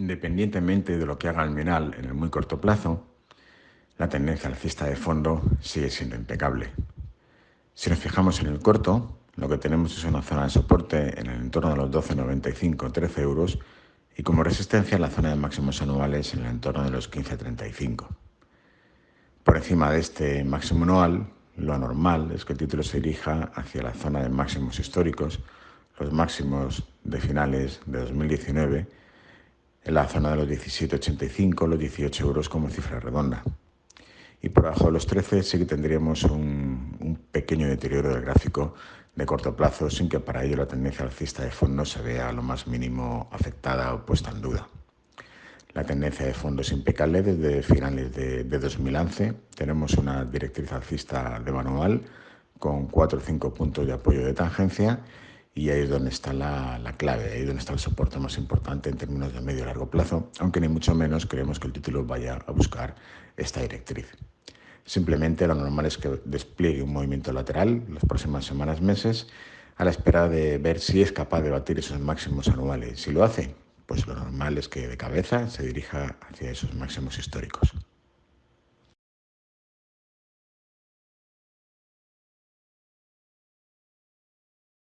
Independientemente de lo que haga el MINAL en el muy corto plazo, la tendencia alcista de fondo sigue siendo impecable. Si nos fijamos en el corto, lo que tenemos es una zona de soporte en el entorno de los 12,95-13 euros y como resistencia la zona de máximos anuales en el entorno de los 15,35. Por encima de este máximo anual, lo normal es que el título se dirija hacia la zona de máximos históricos, los máximos de finales de 2019 en la zona de los 17,85, los 18 euros como cifra redonda. Y por abajo de los 13 sí que tendríamos un, un, pequeño deterioro del gráfico de corto plazo sin que para ello la tendencia alcista de fondo se vea lo más mínimo afectada o puesta en duda. La tendencia de fondo es impecable desde finales de, de 2011. Tenemos una directriz alcista de manual con 4 o 5 puntos de apoyo de tangencia y ahí es donde está la, la, clave, ahí es donde está el soporte más importante en términos de medio y largo plazo, aunque ni mucho menos creemos que el título vaya a buscar esta directriz. Simplemente lo normal es que despliegue un movimiento lateral las próximas semanas, meses, a la espera de ver si es capaz de batir esos máximos anuales. Si lo hace, pues lo normal es que de cabeza se dirija hacia esos máximos históricos.